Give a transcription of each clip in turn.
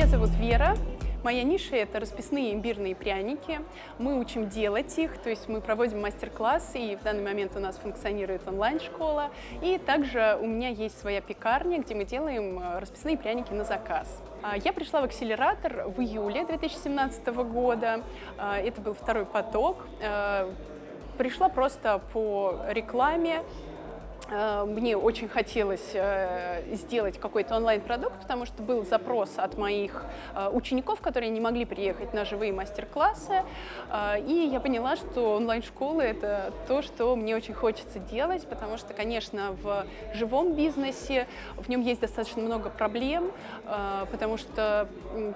Меня зовут Вера. Моя ниша – это расписные имбирные пряники. Мы учим делать их, то есть мы проводим мастер-классы, и в данный момент у нас функционирует онлайн-школа. И также у меня есть своя пекарня, где мы делаем э, расписные пряники на заказ. А, я пришла в акселератор в июле 2017 года. А, это был второй поток. Э, пришла просто по рекламе, мне очень хотелось э, сделать какой-то онлайн-продукт, потому что был запрос от моих э, учеников, которые не могли приехать на живые мастер-классы. И я поняла, что онлайн-школы — это то, что мне очень хочется делать, потому что, конечно, в живом бизнесе в нем есть достаточно много проблем, потому что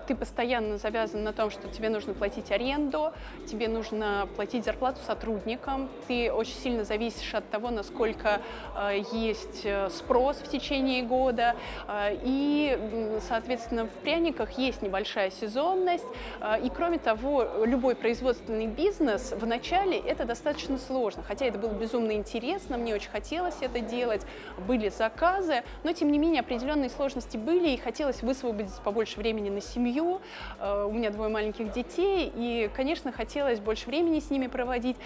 ты постоянно завязан на том, что тебе нужно платить аренду, тебе нужно платить зарплату сотрудникам, ты очень сильно зависишь от того, насколько есть э, спрос в течение года, э, и, соответственно, в пряниках есть небольшая сезонность, э, и, кроме того, любой производственный бизнес в начале это достаточно сложно, хотя это было безумно интересно, мне очень хотелось это делать, были заказы, но, тем не менее, определенные сложности были, и хотелось высвободить побольше времени на семью, у меня двое маленьких детей, и, конечно, хотелось больше времени с ними проводить,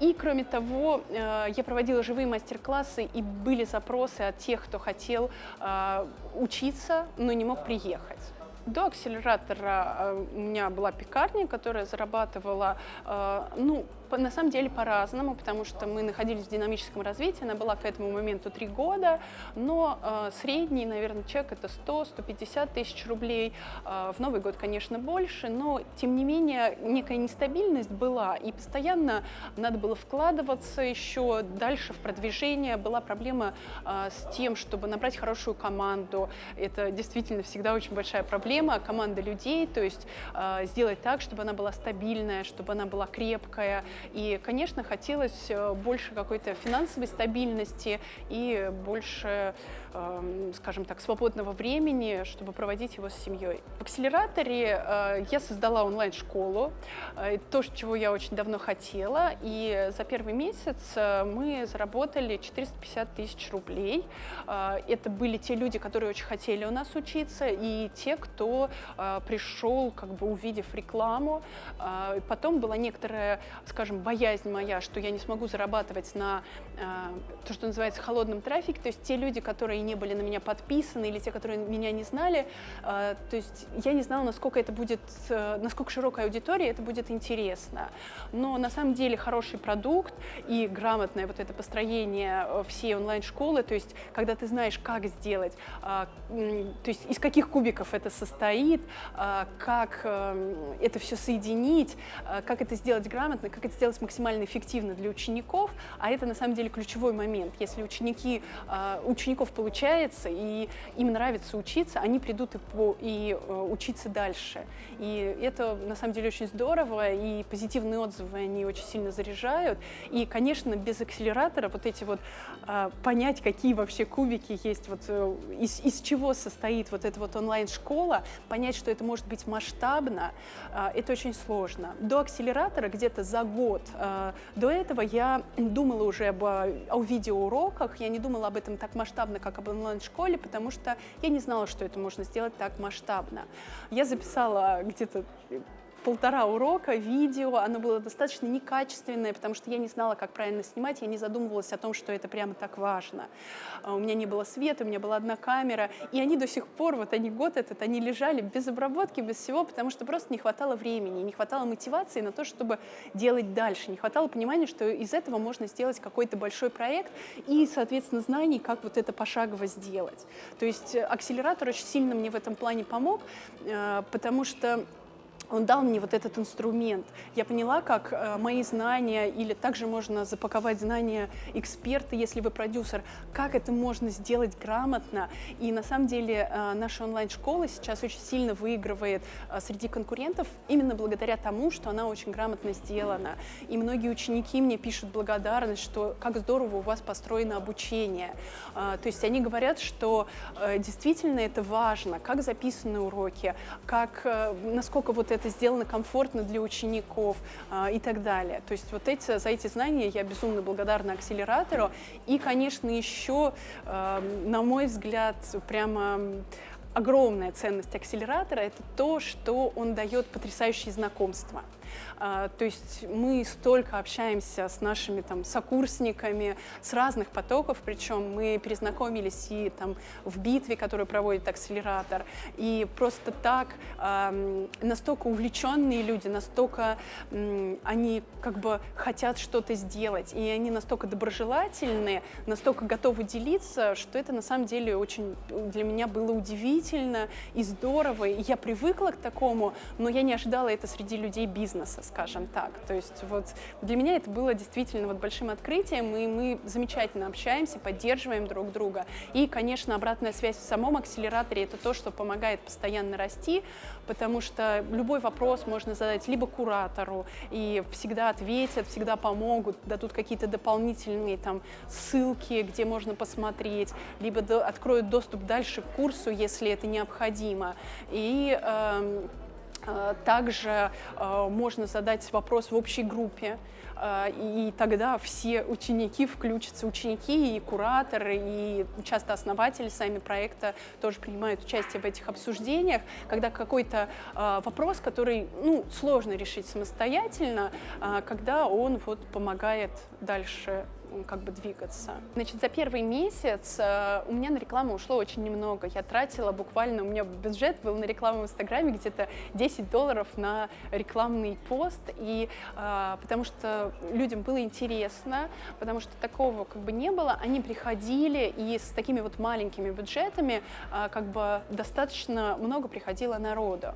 и, кроме того, я проводила живые мастер-классы, и были запросы от тех, кто хотел э, учиться, но не мог приехать. До акселератора э, у меня была пекарня, которая зарабатывала, э, ну, на самом деле по-разному, потому что мы находились в динамическом развитии, она была к этому моменту три года, но э, средний, наверное, чек это 100-150 тысяч рублей. Э, в Новый год, конечно, больше, но тем не менее некая нестабильность была, и постоянно надо было вкладываться еще дальше в продвижение. Была проблема э, с тем, чтобы набрать хорошую команду. Это действительно всегда очень большая проблема, команда людей, то есть э, сделать так, чтобы она была стабильная, чтобы она была крепкая, и, конечно, хотелось э, больше какой-то финансовой стабильности и больше, эм, скажем так, свободного времени, чтобы проводить его с семьей. В акселераторе э, я создала онлайн-школу, э, то, чего я очень давно хотела, и за первый месяц мы заработали 450 тысяч рублей. Это были те люди, которые очень хотели у нас учиться, и те, кто пришел, как бы увидев рекламу. Потом была некоторая, скажем, скажем, боязнь моя, что я не смогу зарабатывать на э, то, что называется холодным трафик, то есть те люди, которые не были на меня подписаны или те, которые меня не знали, э, то есть я не знала, насколько это будет, э, насколько широкая аудитория это будет интересно. Но на самом деле хороший продукт и грамотное вот это построение э, всей онлайн-школы, то есть когда ты знаешь, как сделать, э, то есть из каких кубиков это состоит, э, как э, это все соединить, э, как это сделать грамотно, как это сделать максимально эффективно для учеников, а это на самом деле ключевой момент. Если ученики, а, учеников получается и им нравится учиться, они придут и, по, и э, учиться дальше. И это на самом деле очень здорово, и позитивные отзывы они очень сильно заряжают. И, конечно, без акселератора вот эти вот а, понять, какие вообще кубики есть, вот э, из, из чего состоит вот эта вот онлайн-школа, понять, что это может быть масштабно, а, это очень сложно. До акселератора где-то за год год. Э, до этого я думала уже об, о видеоуроках, я не думала об этом так масштабно, как об онлайн-школе, потому что я не знала, что это можно сделать так масштабно. Я записала где-то полтора урока, видео, оно было достаточно некачественное, потому что я не знала, как правильно снимать, я не задумывалась о том, что это прямо так важно. А, у меня не было света, у меня была одна камера, и они до сих пор, вот они год этот, они лежали без обработки, без всего, потому что просто не хватало времени, не хватало мотивации на то, чтобы делать дальше, не хватало понимания, что из этого можно сделать какой-то большой проект и, соответственно, знаний, как вот это пошагово сделать. То есть э, акселератор очень сильно мне в этом плане помог, э, потому что он дал мне вот этот инструмент. Я поняла, как э, мои знания, или также можно запаковать знания эксперта, если вы продюсер, как это можно сделать грамотно. И на самом деле э, наша онлайн-школа сейчас очень сильно выигрывает э, среди конкурентов именно благодаря тому, что она очень грамотно сделана. И многие ученики мне пишут благодарность, что как здорово у вас построено обучение. Э, то есть они говорят, что э, действительно это важно, как записаны уроки, как, э, насколько вот это сделано комфортно для учеников э, и так далее. То есть вот эти, за эти знания я безумно благодарна акселератору. И, конечно, еще, э, на мой взгляд, прямо огромная ценность акселератора – это то, что он дает потрясающие знакомства. А, то есть мы столько общаемся с нашими там сокурсниками с разных потоков, причем мы перезнакомились и там в битве, которую проводит акселератор, и просто так настолько увлеченные люди, настолько они как бы хотят что-то сделать, и они настолько доброжелательные, настолько готовы делиться, что это на самом деле очень для меня было удивительно и здорово, и я привыкла к такому, но я не ожидала это среди людей бизнеса, скажем так. То есть вот для меня это было действительно вот большим открытием, и мы замечательно общаемся, поддерживаем друг друга. И, конечно, обратная связь в самом акселераторе – это то, что помогает постоянно расти, потому что любой вопрос можно задать либо куратору, и всегда ответят, всегда помогут, дадут какие-то дополнительные там ссылки, где можно посмотреть, либо до, откроют доступ дальше к курсу, если это необходимо. И Э, также э, можно задать вопрос в общей группе, э, и тогда все ученики включатся, ученики и кураторы, и часто основатели сами проекта тоже принимают участие в этих обсуждениях, когда какой-то вопрос, который ну, сложно решить самостоятельно, когда он вот помогает дальше как бы двигаться. Значит, за первый месяц э, у меня на рекламу ушло очень немного. Я тратила буквально, у меня бюджет был на рекламу в Инстаграме где-то 10 долларов на рекламный пост, и э, потому что людям было интересно, потому что такого как бы не было, они приходили, и с такими вот маленькими бюджетами э, как бы достаточно много приходило народу.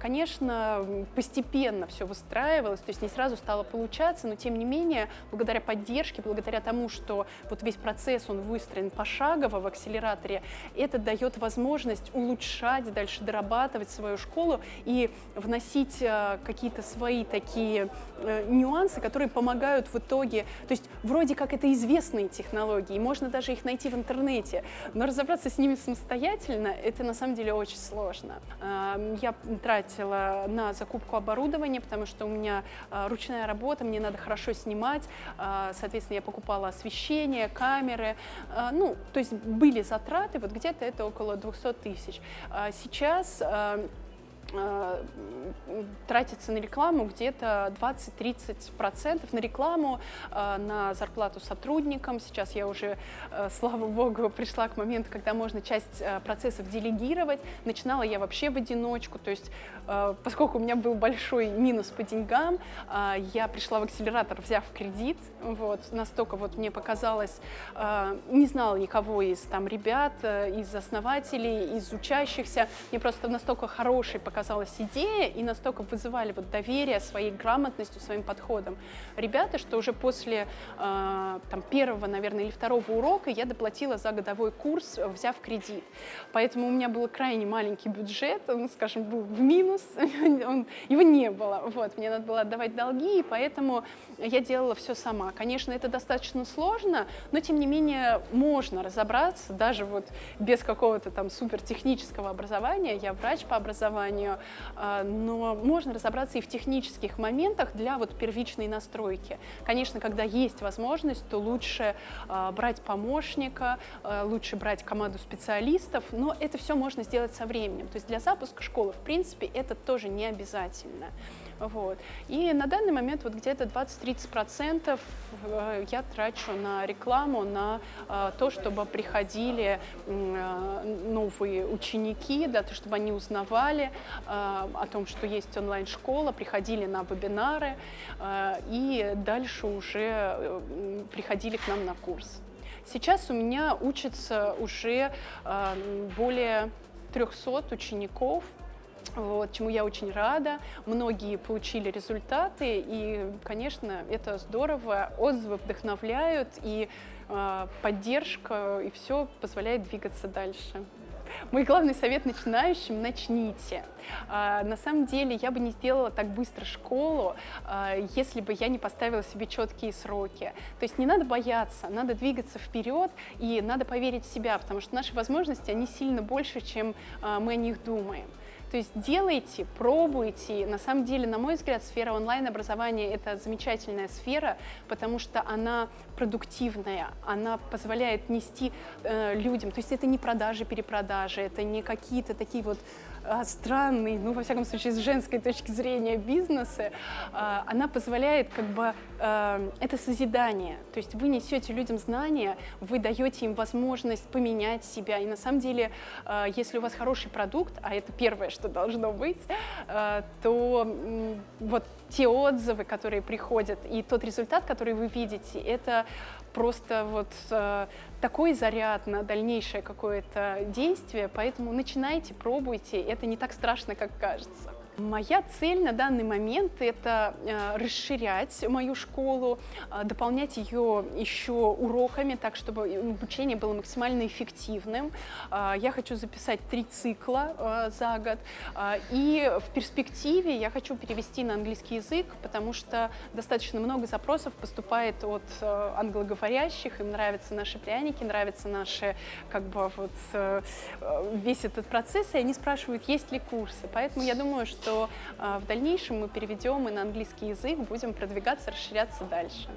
Конечно, постепенно все выстраивалось, то есть не сразу стало получаться, но тем не менее, благодаря поддержке поддержки, благодаря тому, что вот весь процесс, он выстроен пошагово в акселераторе, это дает возможность улучшать, дальше дорабатывать свою школу и вносить э, какие-то свои такие э, нюансы, которые помогают в итоге, то есть вроде как это известные технологии, можно даже их найти в интернете, но разобраться с ними самостоятельно, это на самом деле очень сложно. Э, я тратила на закупку оборудования, потому что у меня ручная работа, мне надо хорошо снимать, соответственно, соответственно, я покупала освещение, камеры, а, ну, то есть были затраты, вот где-то это около 200 тысяч. А сейчас Э, тратится на рекламу где-то 20-30% на рекламу, э, на зарплату сотрудникам. Сейчас я уже, э, слава богу, пришла к моменту, когда можно часть процессов делегировать. Начинала я вообще в одиночку, то есть поскольку у меня был большой минус по деньгам, я пришла в акселератор, взяв кредит, вот, настолько вот мне показалось, не знала никого из там ребят, из основателей, из учащихся, мне просто настолько хороший показалось казалась идея и настолько вызывали вот доверие своей грамотностью, своим подходом. Ребята, что уже после э, там, первого, наверное, или второго урока я доплатила за годовой курс, взяв кредит. Поэтому у меня был крайне маленький бюджет, он, скажем, был в минус, он, его не было. Вот, мне надо было отдавать долги, и поэтому я делала все сама. Конечно, это достаточно сложно, но тем не менее можно разобраться, даже вот без какого-то там супертехнического образования. Я врач по образованию, а, но можно разобраться и в технических моментах для вот первичной настройки. Конечно, когда есть возможность, то лучше а, брать помощника, а, лучше брать команду специалистов, но это все можно сделать со временем. То есть для запуска школы, в принципе, это тоже не обязательно. Вот. И на данный момент вот где-то 20-30% э, я трачу на рекламу, на э, то, чтобы приходили э, новые ученики, да, то, чтобы они узнавали о том, что есть онлайн-школа, приходили на вебинары и дальше уже приходили к нам на курс. Сейчас у меня учатся уже более 300 учеников, вот, чему я очень рада. Многие получили результаты, и, конечно, это здорово. Отзывы вдохновляют, и э, поддержка, и все позволяет двигаться дальше. Мой главный совет начинающим – начните. А, на самом деле я бы не сделала так быстро школу, а, если бы я не поставила себе четкие сроки. То есть не надо бояться, надо двигаться вперед и надо поверить в себя, потому что наши возможности, они сильно больше, чем мы о них думаем. То есть делайте, пробуйте. На самом деле, на мой взгляд, сфера онлайн-образования – это замечательная сфера, потому что она продуктивная, она позволяет нести э, людям, то есть это не продажи, перепродажи, это не какие-то такие вот а, странный, ну, во всяком случае, с женской точки зрения бизнеса, а, она позволяет как бы, а, это созидание, то есть вы несете людям знания, вы даете им возможность поменять себя, и на самом деле, если у вас хороший продукт, а это первое, что должно быть, то вот те отзывы, которые приходят, и тот результат, который вы видите, это просто вот э, такой заряд на дальнейшее какое-то действие, поэтому начинайте, пробуйте, это не так страшно, как кажется. Моя цель на данный момент – это э, расширять мою школу, э, дополнять ее еще уроками, так, чтобы обучение было максимально эффективным. Э, я хочу записать три цикла за год, и в перспективе я хочу перевести на английский язык, потому что достаточно много запросов поступает от англоговорящих, им нравятся наши пряники, нравятся наши, как бы, вот, весь этот процесс, и они спрашивают, есть ли курсы. Поэтому я думаю, что что а, в дальнейшем мы переведем и на английский язык, будем продвигаться, расширяться дальше.